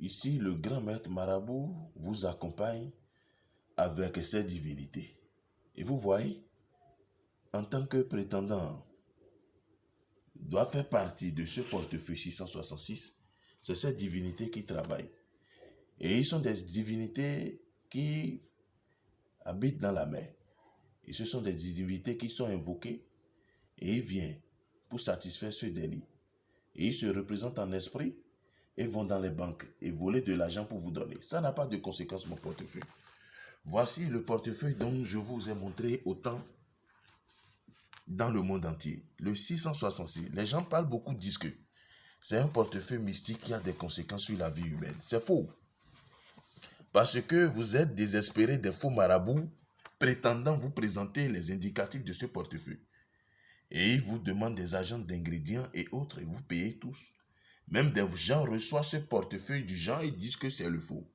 Ici, le grand maître marabout vous accompagne avec ses divinités. Et vous voyez, en tant que prétendant, doit faire partie de ce portefeuille 666, c'est cette divinité qui travaille. Et ils sont des divinités qui habitent dans la mer. Et ce sont des divinités qui sont invoquées et ils viennent pour satisfaire ce délit. Et ils se représentent en esprit et vont dans les banques et voler de l'argent pour vous donner. Ça n'a pas de conséquence, mon portefeuille. Voici le portefeuille dont je vous ai montré autant dans le monde entier. Le 666. Les gens parlent beaucoup, disent que c'est un portefeuille mystique qui a des conséquences sur la vie humaine. C'est faux. Parce que vous êtes désespéré des faux marabouts prétendant vous présenter les indicatifs de ce portefeuille. Et ils vous demandent des agents d'ingrédients et autres et vous payez tous. Même des gens reçoivent ce portefeuille du genre et disent que c'est le faux.